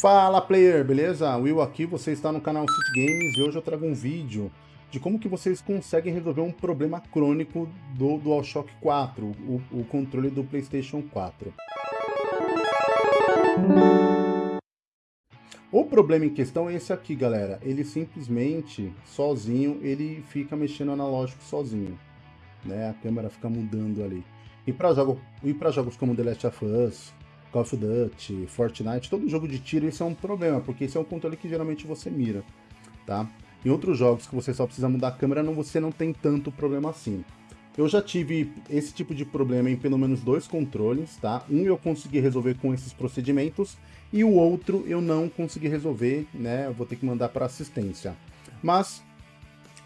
Fala player, beleza? Will aqui, você está no canal City Games e hoje eu trago um vídeo de como que vocês conseguem resolver um problema crônico do DualShock 4, o, o controle do PlayStation 4. O problema em questão é esse aqui, galera. Ele simplesmente, sozinho, ele fica mexendo analógico sozinho. Né? A câmera fica mudando ali. E para jogo, jogos como The Last of Us, Call of Duty, Fortnite, todo jogo de tiro, isso é um problema, porque esse é um controle que geralmente você mira, tá? Em outros jogos que você só precisa mudar a câmera, não, você não tem tanto problema assim. Eu já tive esse tipo de problema em pelo menos dois controles, tá? Um eu consegui resolver com esses procedimentos e o outro eu não consegui resolver, né? Eu vou ter que mandar para assistência. Mas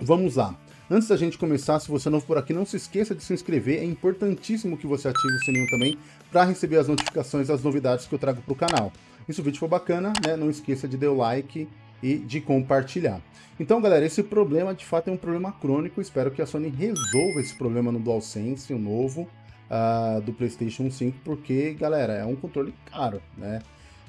vamos lá. Antes da gente começar, se você é novo por aqui, não se esqueça de se inscrever, é importantíssimo que você ative o sininho também para receber as notificações das novidades que eu trago para o canal. E se o vídeo for bacana, né, não esqueça de dar o like e de compartilhar. Então, galera, esse problema de fato é um problema crônico, espero que a Sony resolva esse problema no DualSense, o novo, uh, do PlayStation 5, porque, galera, é um controle caro, né?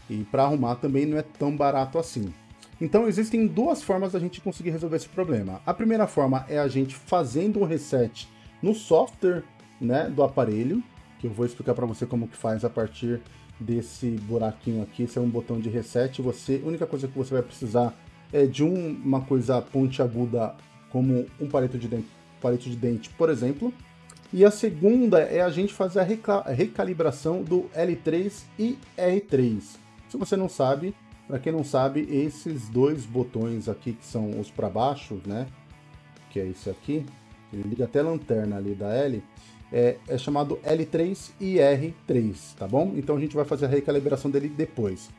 E para arrumar também não é tão barato assim. Então existem duas formas da gente conseguir resolver esse problema. A primeira forma é a gente fazendo um reset no software né, do aparelho, que eu vou explicar para você como que faz a partir desse buraquinho aqui. Esse é um botão de reset. Você, a única coisa que você vai precisar é de um, uma coisa pontiaguda como um palito de, dente, palito de dente, por exemplo. E a segunda é a gente fazer a recalibração do L3 e R3. Se você não sabe, para quem não sabe, esses dois botões aqui, que são os para baixo, né? Que é esse aqui, ele liga até a lanterna ali da L, é, é, chamado L3 e R3, tá bom? Então a gente vai fazer a recalibração dele depois.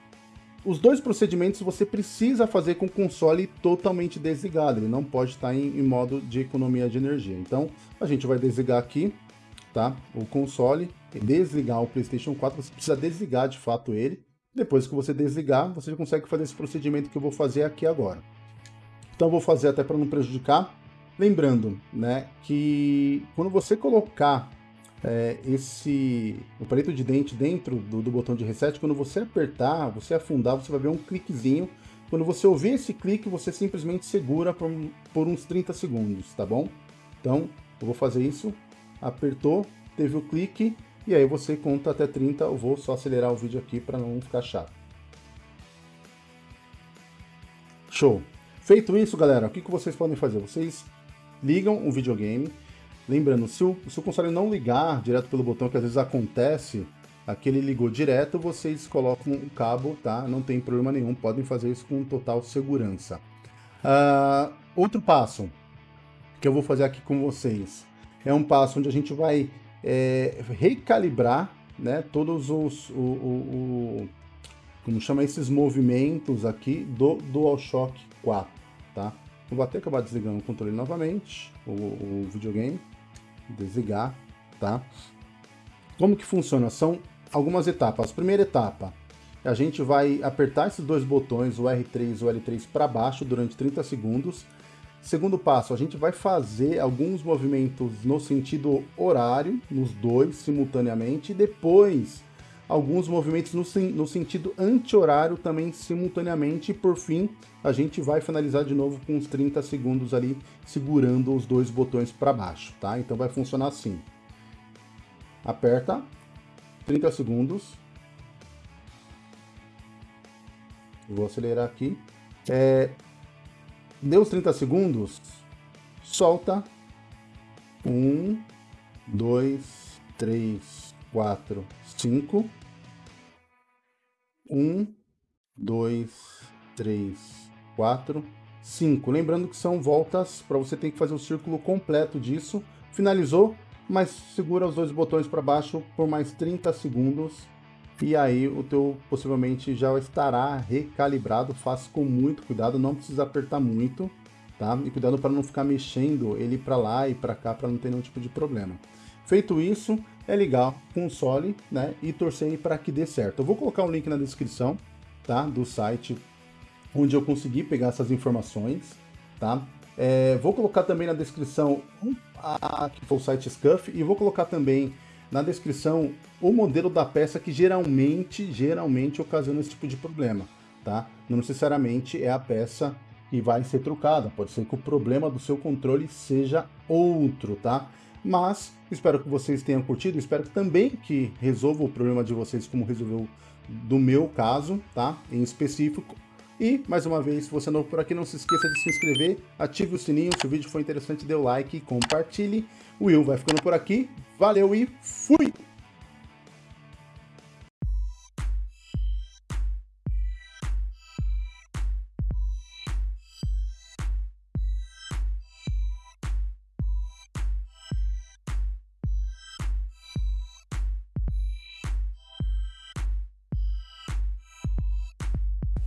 Os dois procedimentos você precisa fazer com o console totalmente desligado, ele não pode estar em, em modo de economia de energia. Então a gente vai desligar aqui, tá? O console, desligar o PlayStation 4, você precisa desligar de fato ele, depois que você desligar, você consegue fazer esse procedimento que eu vou fazer aqui agora. Então vou fazer até para não prejudicar. Lembrando, né, que quando você colocar é, esse o palito de dente dentro do, do, botão de reset, quando você apertar, você afundar, você vai ver um cliquezinho. Quando você ouvir esse clique, você simplesmente segura por, por uns 30 segundos, tá bom? Então, eu vou fazer isso. Apertou, teve o clique, e aí você conta até 30, eu vou só acelerar o vídeo aqui para não ficar chato. Show! Feito isso, galera, o que, que vocês podem fazer? Vocês ligam o videogame, lembrando, se o, se o console não ligar direto pelo botão, que às vezes acontece, aquele ligou direto, vocês colocam o cabo, tá? Não tem problema nenhum, podem fazer isso com total segurança. Uh, outro passo que eu vou fazer aqui com vocês é um passo onde a gente vai é, recalibrar né, todos os, o, o, o, como chama esses movimentos aqui do DualShock 4, tá? Vou até acabar desligando o controle novamente, o, o videogame, desligar, tá? Como que funciona? São algumas etapas. Primeira etapa, a gente vai apertar esses dois botões, o R3 e o L3 para baixo durante 30 segundos, Segundo passo, a gente vai fazer alguns movimentos no sentido horário, nos dois simultaneamente, e depois alguns movimentos no, no sentido anti-horário também simultaneamente, e por fim a gente vai finalizar de novo com uns 30 segundos ali segurando os dois botões para baixo, tá? Então vai funcionar assim. Aperta, 30 segundos. Vou acelerar aqui. É, Deu os 30 segundos, solta. Um, dois, três, quatro, cinco. Um, dois, três, quatro, cinco. Lembrando que são voltas para você ter que fazer o círculo completo disso. Finalizou, mas segura os dois botões para baixo por mais 30 segundos e aí o teu possivelmente já estará recalibrado, faça com muito cuidado, não precisa apertar muito, tá? E cuidado para não ficar mexendo ele para lá e para cá para não ter nenhum tipo de problema. Feito isso, é ligar o console, né, e torcer para que dê certo. Eu vou colocar um link na descrição, tá, do site onde eu consegui pegar essas informações, tá? É, vou colocar também na descrição a, que foi o site Scuff e vou colocar também na descrição o modelo da peça que geralmente, geralmente ocasiona esse tipo de problema. tá? Não necessariamente é a peça que vai ser trocada, pode ser que o problema do seu controle seja outro, tá? Mas espero que vocês tenham curtido, espero também que resolva o problema de vocês como resolveu do meu caso, tá? Em específico. E, mais uma vez, se você é novo por aqui, não se esqueça de se inscrever, ative o sininho, se o vídeo for interessante, dê o like, compartilhe. O Will vai ficando por aqui. Valeu e fui!